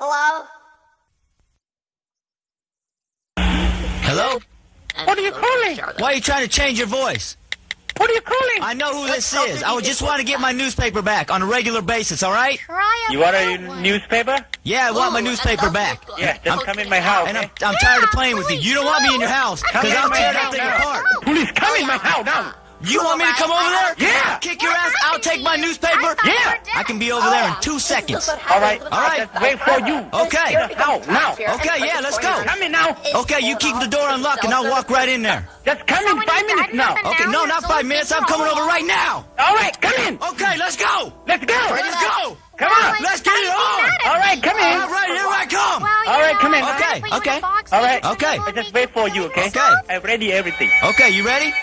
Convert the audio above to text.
Hello? Hello? What are you calling? Why are you trying to change your voice? What are you calling? I know who this is. I just want to get my newspaper back on a regular basis, all right? You want a newspaper? Yeah, I want my newspaper back. look. Yeah, just come in my house. And I'm. I'm tired of playing with you. You don't want me in your house because I'll tear that house thing now. apart. Police, come in my house now. You want me to come over there? Yeah. Kick your ass. I'll take my newspaper. Yeah. I can be over there in two seconds. All right, All right. Wait for you. Okay. Now, now. Okay, yeah, let's go. Come in now. Okay, you keep the door unlocked and I'll walk right in there. Just come in five minutes now. Okay, no, not five minutes. I'm coming over right now. All right, come in. Okay, let's go. Let's go. Let's go. Come on. Let's get it on. All right, come in. All right, here I come. All right, come in. Okay, put you in a okay. box All and right. you Okay. I just wait for you, okay? Okay. I've ready everything. Okay, you ready?